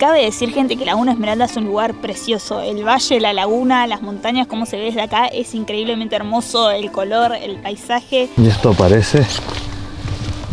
Cabe decir gente que Laguna Esmeralda es un lugar precioso, el valle, la laguna, las montañas, como se ve desde acá, es increíblemente hermoso, el color, el paisaje. Y esto parece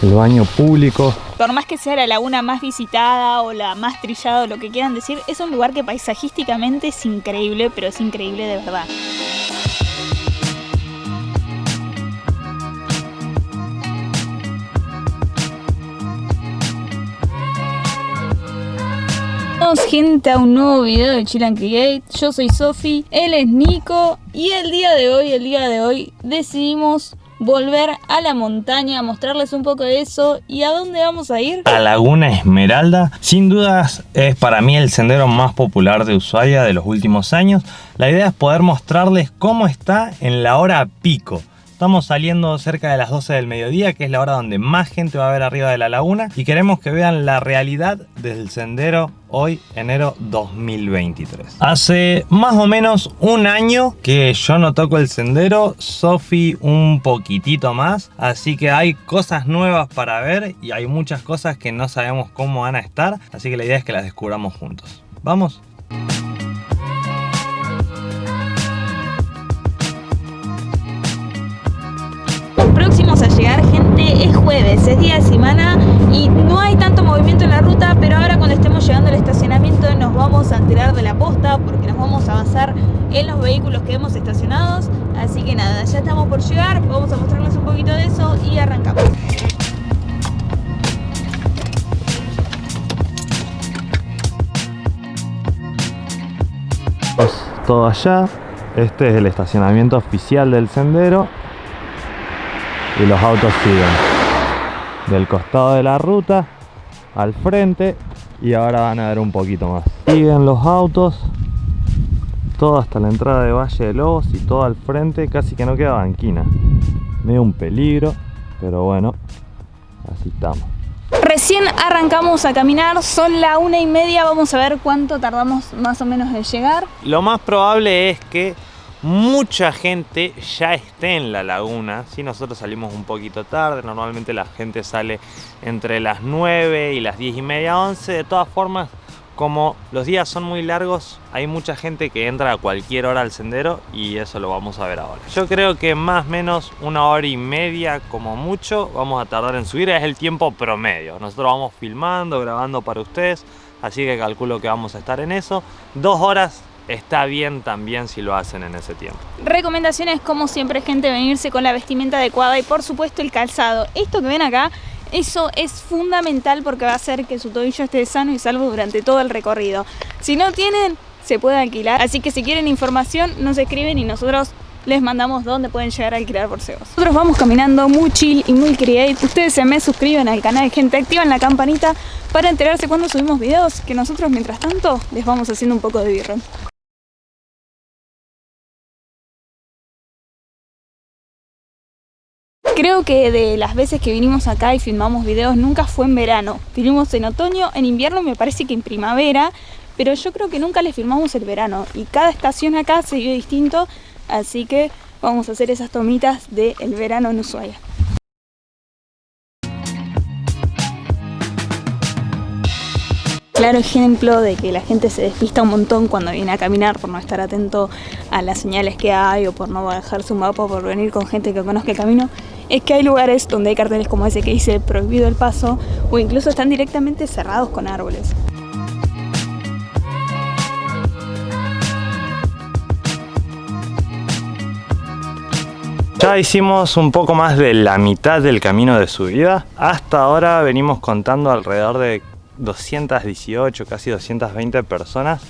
el baño público. Por más que sea la laguna más visitada o la más trillada o lo que quieran decir, es un lugar que paisajísticamente es increíble, pero es increíble de verdad. Gente a un nuevo video de Chill and Create. Yo soy Sofi, él es Nico Y el día de hoy, el día de hoy Decidimos volver a la montaña Mostrarles un poco de eso. ¿Y a dónde vamos a ir? A Laguna Esmeralda Sin dudas es para mí el sendero más popular de Ushuaia de los últimos años. La idea es poder mostrarles cómo está en la hora pico Estamos saliendo cerca de las 12 del mediodía, que es la hora donde más gente va a ver arriba de la laguna. Y queremos que vean la realidad del sendero hoy, enero 2023. Hace más o menos un año que yo no toco el sendero, Sofi un poquitito más. Así que hay cosas nuevas para ver y hay muchas cosas que no sabemos cómo van a estar. Así que la idea es que las descubramos juntos. ¿Vamos? Es jueves, es día de semana y no hay tanto movimiento en la ruta, pero ahora cuando estemos llegando al estacionamiento nos vamos a enterar de la posta porque nos vamos a avanzar en los vehículos que hemos estacionados. Así que nada, ya estamos por llegar, vamos a mostrarles un poquito de eso y arrancamos. Todo allá, este es el estacionamiento oficial del sendero y los autos siguen del costado de la ruta al frente y ahora van a ver un poquito más. Siguen los autos todo hasta la entrada de Valle de Lobos y todo al frente casi que no queda banquina. Medio un peligro pero bueno así estamos. Recién arrancamos a caminar, son la una y media, vamos a ver cuánto tardamos más o menos en llegar. Lo más probable es que mucha gente ya esté en la laguna. Si nosotros salimos un poquito tarde, normalmente la gente sale entre las 9 y las 10 y media, 11. De todas formas, como los días son muy largos, hay mucha gente que entra a cualquier hora al sendero y eso lo vamos a ver ahora. Yo creo que más o menos una hora y media como mucho vamos a tardar en subir, es el tiempo promedio. Nosotros vamos filmando, grabando para ustedes, así que calculo que vamos a estar en eso. Dos horas está bien también si lo hacen en ese tiempo. Recomendaciones como siempre gente venirse con la vestimenta adecuada y por supuesto el calzado. Esto que ven acá, eso es fundamental porque va a hacer que su tobillo esté sano y salvo durante todo el recorrido. Si no tienen, se puede alquilar. Así que si quieren información, nos escriben y nosotros les mandamos dónde pueden llegar a alquilar por SEOs. Nosotros vamos caminando muy chill y muy create. Ustedes se me suscriben al canal, gente, activan la campanita para enterarse cuando subimos videos, que nosotros mientras tanto les vamos haciendo un poco de birro. Que de las veces que vinimos acá y filmamos videos nunca fue en verano. Vinimos en otoño, en invierno me parece que en primavera, pero yo creo que nunca les filmamos el verano. Y cada estación acá se vio distinto, así que vamos a hacer esas tomitas del verano en Ushuaia. Claro ejemplo de que la gente se despista un montón cuando viene a caminar por no estar atento a las señales que hay o por no bajar su mapa por venir con gente que conozca el camino es que hay lugares donde hay carteles como ese que dice prohibido el paso o incluso están directamente cerrados con árboles. Ya hicimos un poco más de la mitad del camino de subida. Hasta ahora venimos contando alrededor de 218, casi 220 personas.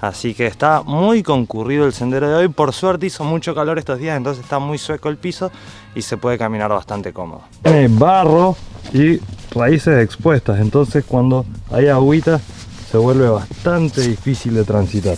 Así que está muy concurrido el sendero de hoy. Por suerte hizo mucho calor estos días, entonces está muy sueco el piso y se puede caminar bastante cómodo. Tiene barro y raíces expuestas, entonces cuando hay agüita se vuelve bastante difícil de transitar.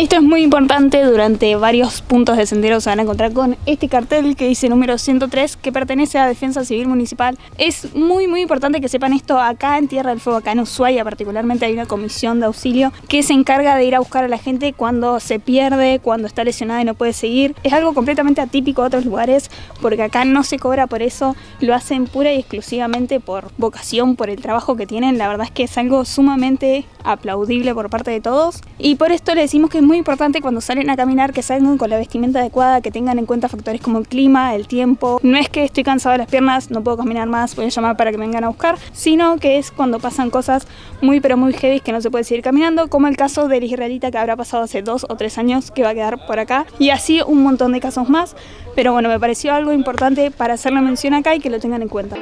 Esto es muy importante, durante varios puntos de sendero se van a encontrar con este cartel que dice número 103 que pertenece a Defensa Civil Municipal. Es muy muy importante que sepan esto acá en Tierra del Fuego, acá en Ushuaia particularmente hay una comisión de auxilio que se encarga de ir a buscar a la gente cuando se pierde, cuando está lesionada y no puede seguir. Es algo completamente atípico a otros lugares porque acá no se cobra por eso, lo hacen pura y exclusivamente por vocación, por el trabajo que tienen. La verdad es que es algo sumamente aplaudible por parte de todos y por esto le decimos que es muy importante cuando salen a caminar que salgan con la vestimenta adecuada, que tengan en cuenta factores como el clima, el tiempo. No es que estoy cansado de las piernas, no puedo caminar más, voy a llamar para que me vengan a buscar, sino que es cuando pasan cosas muy pero muy heavy que no se puede seguir caminando, como el caso del israelita que habrá pasado hace dos o tres años que va a quedar por acá y así un montón de casos más. Pero bueno, me pareció algo importante para hacer la mención acá y que lo tengan en cuenta.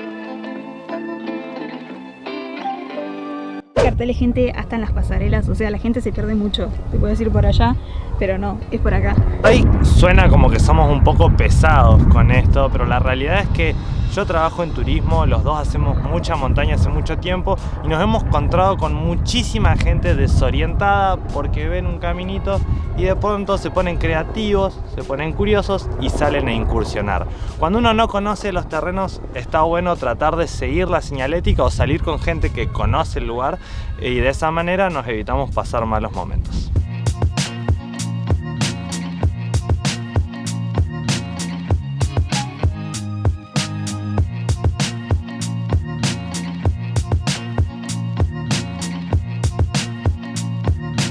Carteles gente hasta en las pasarelas, o sea, la gente se pierde mucho. Te puedo decir por allá, pero no, es por acá. Ahí suena como que somos un poco pesados con esto, pero la realidad es que yo trabajo en turismo, los dos hacemos mucha montaña hace mucho tiempo y nos hemos encontrado con muchísima gente desorientada porque ven un caminito y de pronto se ponen creativos, se ponen curiosos y salen a incursionar. Cuando uno no conoce los terrenos está bueno tratar de seguir la señalética o salir con gente que conoce el lugar y de esa manera nos evitamos pasar malos momentos.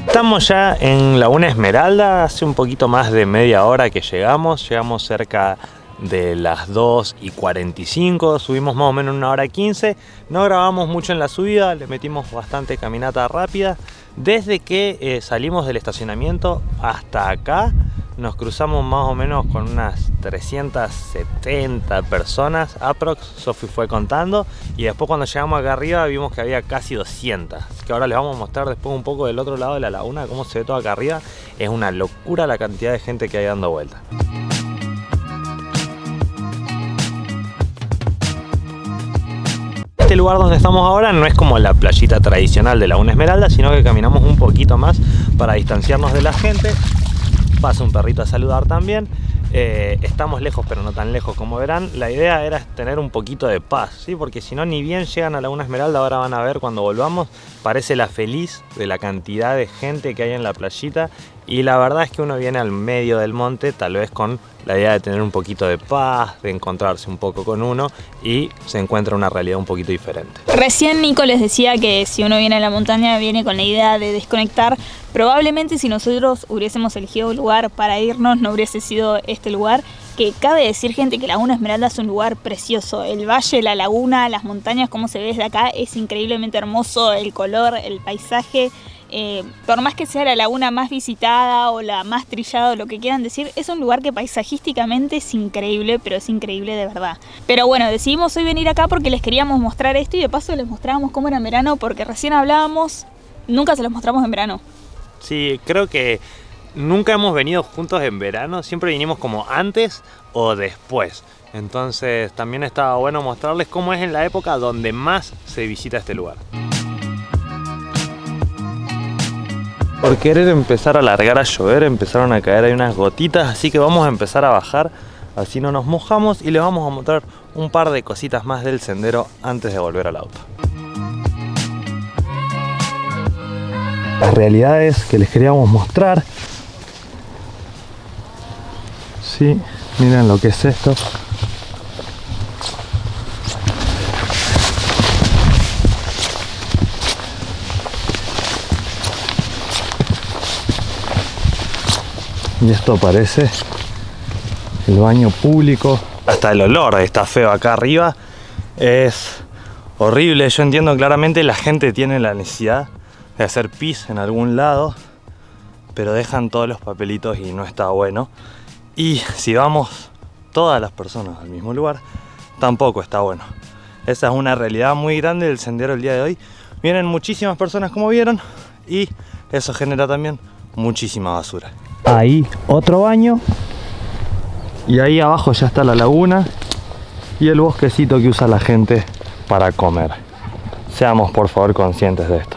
Estamos ya en Laguna Esmeralda, hace un poquito más de media hora que llegamos, llegamos cerca de las 2 y 45, subimos más o menos una hora 15, no grabamos mucho en la subida, le metimos bastante caminata rápida, desde que eh, salimos del estacionamiento hasta acá nos cruzamos más o menos con unas 370 personas aprox, Sofi fue contando y después cuando llegamos acá arriba vimos que había casi 200 así que ahora les vamos a mostrar después un poco del otro lado de la laguna cómo se ve todo acá arriba. Es una locura la cantidad de gente que hay dando vuelta. Este lugar donde estamos ahora no es como la playita tradicional de Laguna Esmeralda, sino que caminamos un poquito más para distanciarnos de la gente pasa un perrito a saludar también. Eh, estamos lejos pero no tan lejos como verán. La idea era tener un poquito de paz, ¿sí? porque si no ni bien llegan a Laguna Esmeralda, ahora van a ver cuando volvamos, parece la feliz de la cantidad de gente que hay en la playita y la verdad es que uno viene al medio del monte tal vez con la idea de tener un poquito de paz, de encontrarse un poco con uno y se encuentra una realidad un poquito diferente. Recién Nico les decía que si uno viene a la montaña viene con la idea de desconectar. Probablemente si nosotros hubiésemos elegido un lugar para irnos no hubiese sido este lugar que cabe decir gente que Laguna Esmeralda es un lugar precioso, el valle, la laguna, las montañas, como se ve desde acá, es increíblemente hermoso, el color, el paisaje, eh, por más que sea la laguna más visitada o la más trillada o lo que quieran decir, es un lugar que paisajísticamente es increíble, pero es increíble de verdad. Pero bueno, decidimos hoy venir acá porque les queríamos mostrar esto y de paso les mostrábamos cómo era en verano porque recién hablábamos, nunca se los mostramos en verano. Sí, creo que nunca hemos venido juntos en verano, siempre vinimos como antes o después. Entonces también estaba bueno mostrarles cómo es en la época donde más se visita este lugar. Por querer empezar a largar a llover, empezaron a caer ahí unas gotitas, así que vamos a empezar a bajar, así no nos mojamos y les vamos a mostrar un par de cositas más del sendero antes de volver al auto. Las realidades que les queríamos mostrar. Sí, miren lo que es esto. Y esto parece el baño público. Hasta el olor está feo acá arriba. Es horrible. Yo entiendo claramente la gente tiene la necesidad de hacer pis en algún lado pero dejan todos los papelitos y no está bueno. Y si vamos todas las personas al mismo lugar tampoco está bueno. Esa es una realidad muy grande del sendero el día de hoy. Vienen muchísimas personas como vieron y eso genera también muchísima basura ahí otro baño y ahí abajo ya está la laguna y el bosquecito que usa la gente para comer. Seamos por favor conscientes de esto.